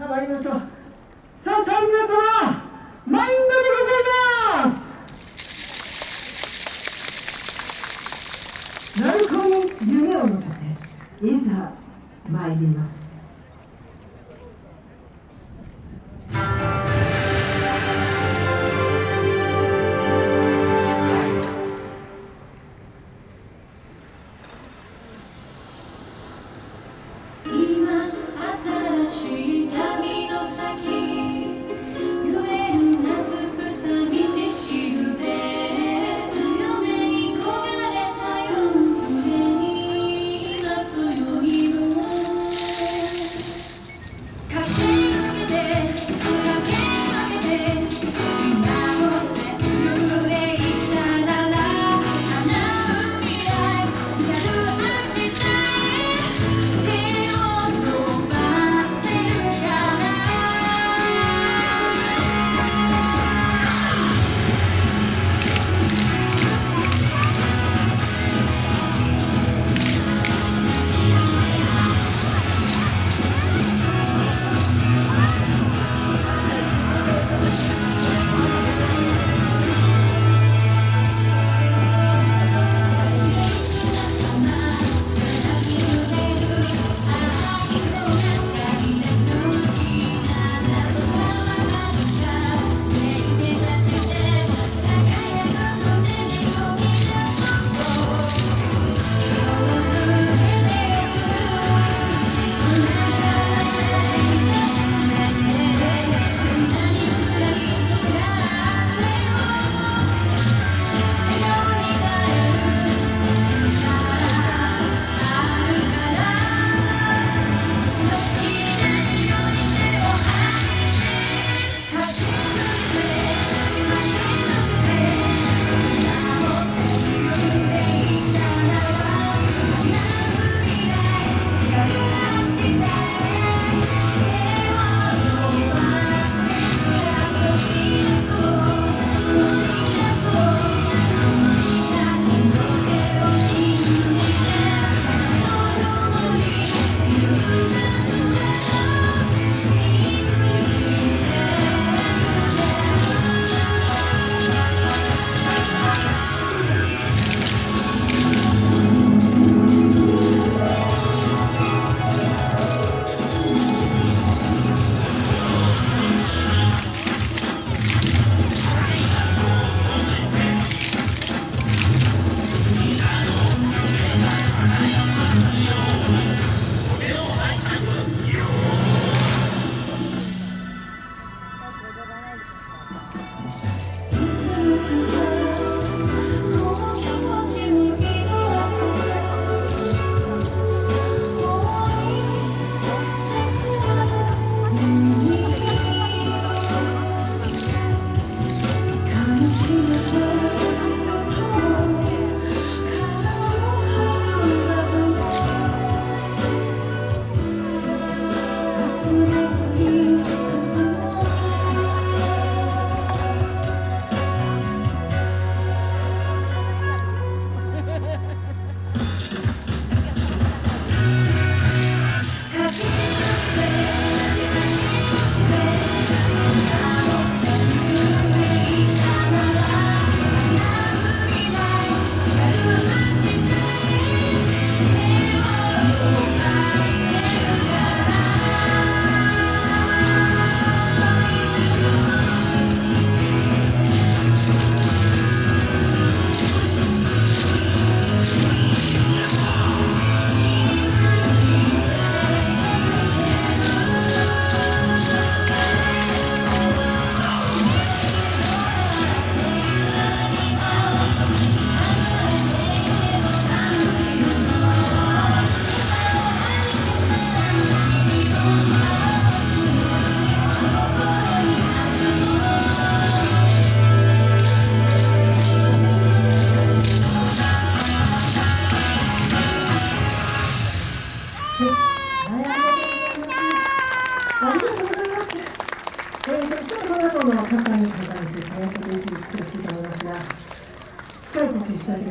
さあ参りましょう。さあさあ皆様マインドでございます。鳴子に夢を乗せていざ参ります。の方に簡単に説明ちょっと苦しい like you. い